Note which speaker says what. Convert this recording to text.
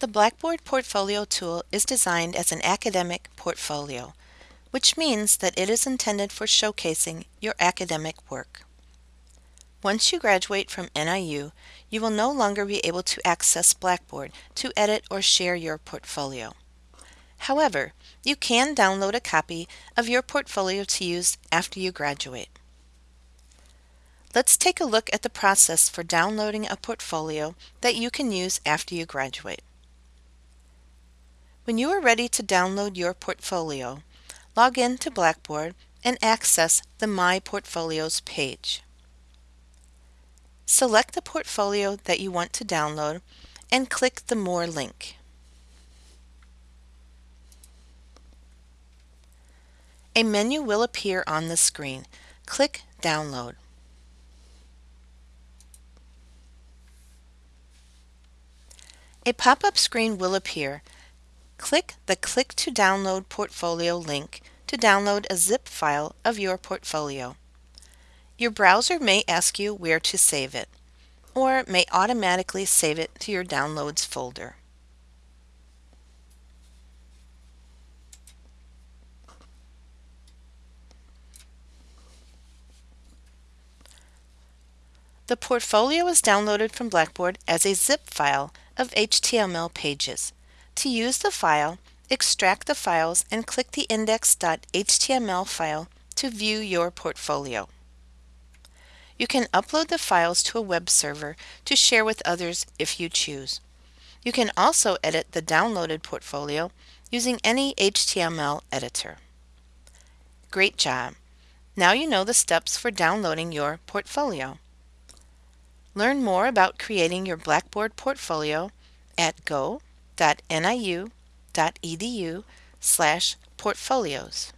Speaker 1: The Blackboard Portfolio tool is designed as an academic portfolio, which means that it is intended for showcasing your academic work. Once you graduate from NIU, you will no longer be able to access Blackboard to edit or share your portfolio. However, you can download a copy of your portfolio to use after you graduate. Let's take a look at the process for downloading a portfolio that you can use after you graduate. When you are ready to download your portfolio, log in to Blackboard and access the My Portfolios page. Select the portfolio that you want to download and click the More link. A menu will appear on the screen. Click Download. A pop-up screen will appear Click the Click to Download Portfolio link to download a zip file of your portfolio. Your browser may ask you where to save it, or may automatically save it to your Downloads folder. The portfolio is downloaded from Blackboard as a zip file of HTML pages. To use the file, extract the files and click the index.html file to view your portfolio. You can upload the files to a web server to share with others if you choose. You can also edit the downloaded portfolio using any HTML editor. Great job! Now you know the steps for downloading your portfolio. Learn more about creating your Blackboard portfolio at go www.niu.edu slash portfolios.